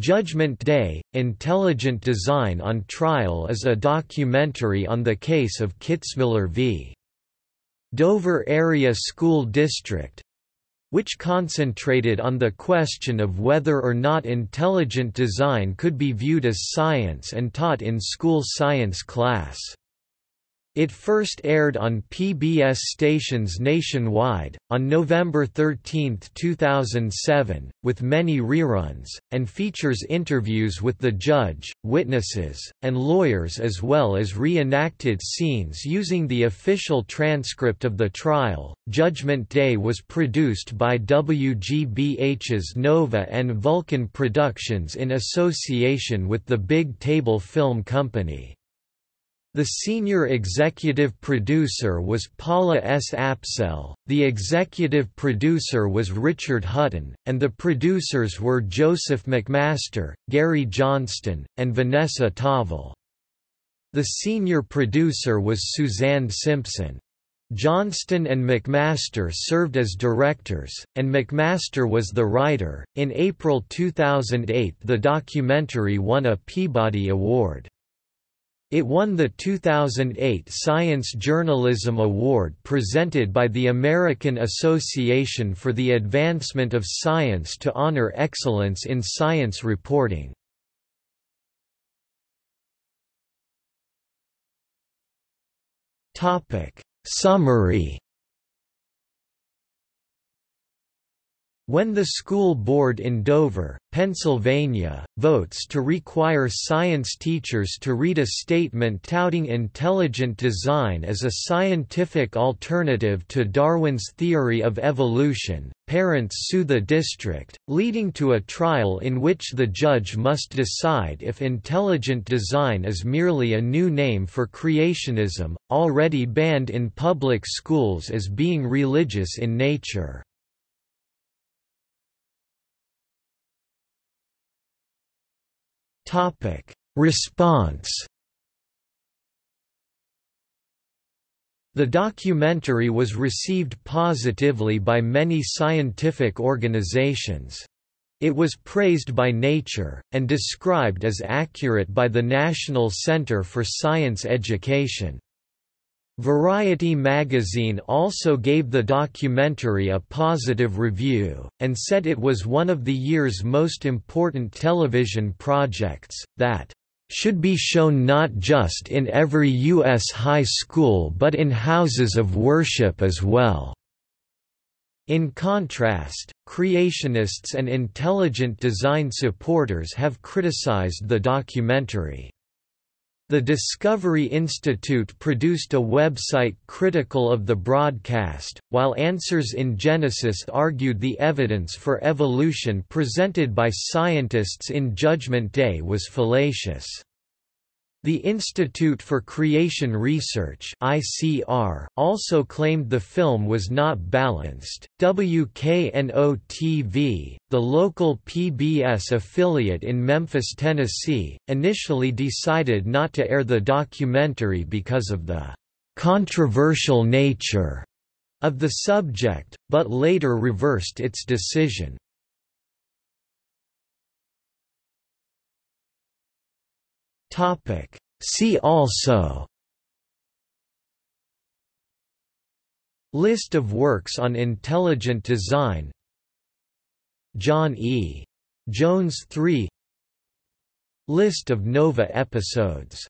Judgment Day – Intelligent Design on Trial is a documentary on the case of Kitzmiller v. Dover Area School District which concentrated on the question of whether or not intelligent design could be viewed as science and taught in school science class. It first aired on PBS stations nationwide, on November 13, 2007, with many reruns, and features interviews with the judge, witnesses, and lawyers as well as reenacted scenes using the official transcript of the trial. Judgment Day was produced by WGBH's Nova and Vulcan Productions in association with the Big Table Film Company. The senior executive producer was Paula S. Apsell, the executive producer was Richard Hutton, and the producers were Joseph McMaster, Gary Johnston, and Vanessa Tavel. The senior producer was Suzanne Simpson. Johnston and McMaster served as directors, and McMaster was the writer. In April 2008, the documentary won a Peabody Award. It won the 2008 Science Journalism Award presented by the American Association for the Advancement of Science to honor excellence in science reporting. Summary When the school board in Dover, Pennsylvania, votes to require science teachers to read a statement touting intelligent design as a scientific alternative to Darwin's theory of evolution, parents sue the district, leading to a trial in which the judge must decide if intelligent design is merely a new name for creationism, already banned in public schools as being religious in nature. Response The documentary was received positively by many scientific organizations. It was praised by Nature, and described as accurate by the National Center for Science Education. Variety magazine also gave the documentary a positive review, and said it was one of the year's most important television projects, that should be shown not just in every U.S. high school but in houses of worship as well. In contrast, creationists and intelligent design supporters have criticized the documentary. The Discovery Institute produced a website critical of the broadcast, while Answers in Genesis argued the evidence for evolution presented by scientists in Judgment Day was fallacious. The Institute for Creation Research (ICR) also claimed the film was not balanced. WKNO-TV, the local PBS affiliate in Memphis, Tennessee, initially decided not to air the documentary because of the controversial nature of the subject, but later reversed its decision. Topic. See also List of works on intelligent design John E. Jones III List of NOVA episodes